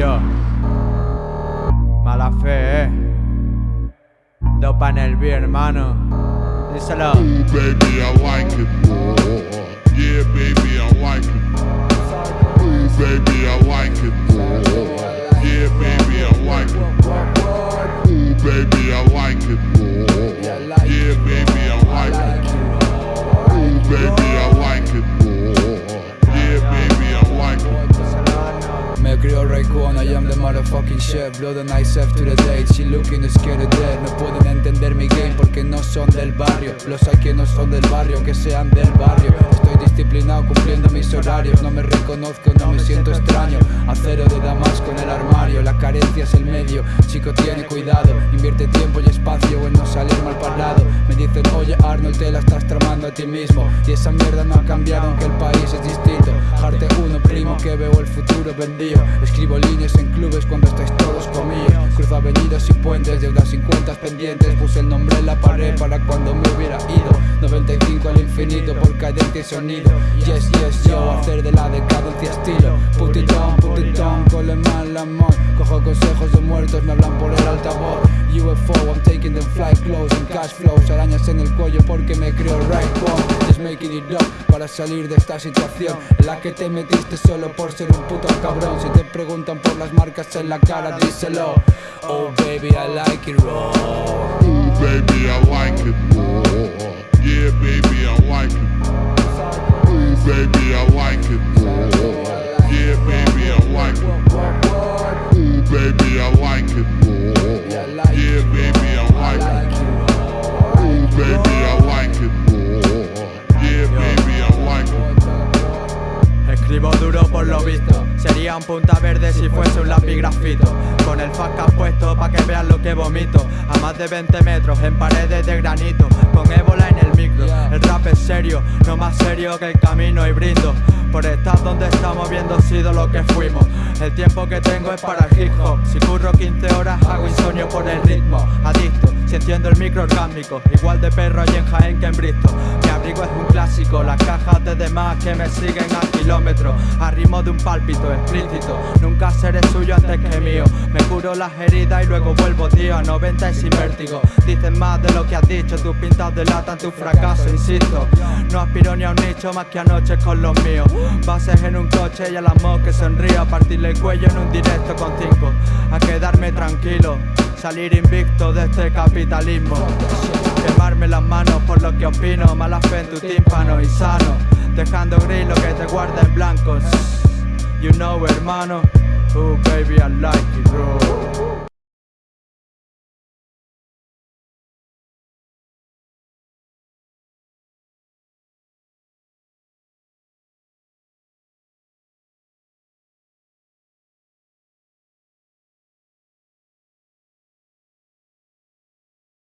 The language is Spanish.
yo. Mala fe, eh. Dopa en el B, hermano. Díselo. Ooh, baby, I like it more. I am the motherfucking chef. Blow the nice F to the date, she looking scared of death. No pueden entender mi game porque no son del barrio. Los hay que no son del barrio, que sean del barrio. Estoy disciplinado cumpliendo mis horarios. No me reconozco, no me siento extraño. Acero de Damasco en el armario. La carencia es el medio, chico tiene cuidado. Invierte tiempo y espacio en no salir mal parlado. Me dicen, oye Arnold te la estás tramando a ti mismo Y esa mierda no ha cambiado aunque el país es Escribo líneas en clubes cuando estáis todos conmigo. Cruzo avenidas y puentes, deudas sin cuentas pendientes. Puse el nombre en la pared para cuando me hubiera ido. 95 al infinito por cadencia y sonido. Yes, yes, yo, hacer de la decadencia estilo. Put it down, put it down, cole mal amor. Cojo consejos de muertos, me hablan por el altavoz. UFO, I'm taking them fly close en cash flows. Arañas en el cuello porque me creo right on Just making it up para salir de esta situación En la que te metiste solo por ser un puto Si te preguntan por las marcas en la cara, díselo. Oh baby, I like it raw. Ooh, baby, visto Sería un punta verde si fuese un lápiz grafito. Con el fasca puesto pa' que vean lo que vomito. A más de 20 metros en paredes de granito. Con ébola en el micro No más serio que el camino y brindo Por estar donde estamos viendo sido lo que fuimos. El tiempo que tengo es para el hip Si curro 15 horas hago insomnio por el ritmo. Adicto, si enciendo el micro orgánico. Igual de perro allí en Jaén que en Bristol. Mi abrigo es un clásico. Las cajas de demás que me siguen a kilómetros. A ritmo de un pálpito explícito. Nunca seré suyo antes que mío. Me curo las heridas y luego vuelvo tío A 90 y sin vértigo. Dicen más de lo que has dicho. Tus pintas delatan tu fracaso, insisto No aspiro ni a un nicho más que anoche con los míos. Bases en un coche y a las que sonrío A partirle el cuello en un directo con cinco. A quedarme tranquilo Salir invicto de este capitalismo. Quemarme las manos por lo que opino Mala fe en tu tímpano y sano. Dejando gris lo que te guarda en blancos. You know hermano Oh baby I like